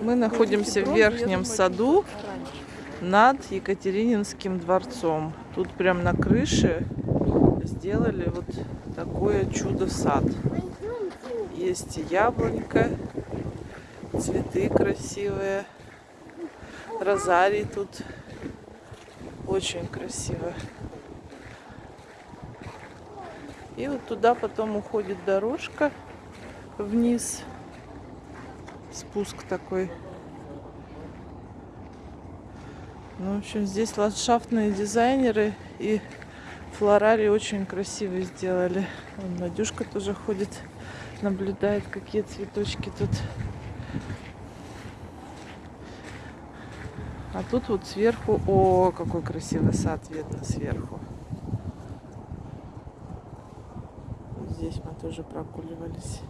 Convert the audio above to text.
Мы находимся в верхнем саду над Екатерининским дворцом. Тут прям на крыше сделали вот такое чудо-сад. Есть яблонька, цветы красивые, розарий тут очень красиво. И вот туда потом уходит дорожка вниз. Спуск такой. Ну, в общем, здесь ландшафтные дизайнеры и флорари очень красиво сделали. Вон Надюшка тоже ходит, наблюдает, какие цветочки тут. А тут вот сверху, о, какой красивый сад видно сверху. Здесь мы тоже прогуливались.